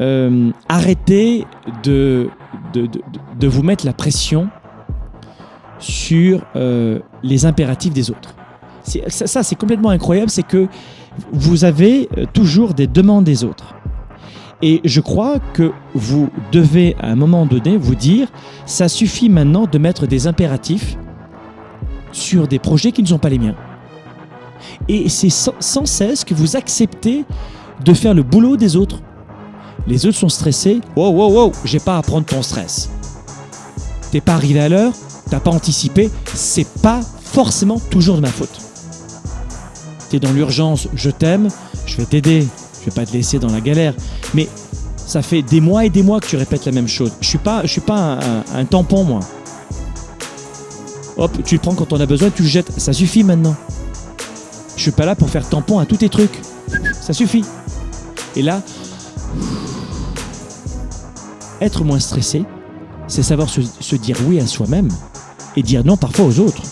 euh, arrêtez de, de, de, de vous mettre la pression sur euh, les impératifs des autres. Ça, c'est complètement incroyable, c'est que vous avez euh, toujours des demandes des autres. Et je crois que vous devez à un moment donné vous dire, ça suffit maintenant de mettre des impératifs sur des projets qui ne sont pas les miens. Et c'est sans cesse que vous acceptez de faire le boulot des autres. Les autres sont stressés. Wow, wow, wow, j'ai pas à prendre ton stress. T'es pas arrivé à l'heure, t'as pas anticipé, c'est pas forcément toujours de ma faute. T'es dans l'urgence, je t'aime, je vais t'aider, je vais pas te laisser dans la galère. Mais ça fait des mois et des mois que tu répètes la même chose. Je suis pas, je suis pas un, un- un tampon, moi. Hop, tu le prends quand on a besoin, tu le jettes. Ça suffit maintenant. Je suis pas là pour faire tampon à tous tes trucs. Ça suffit. Et là, être moins stressé, c'est savoir se, dire oui à soi-même et dire non parfois aux autres.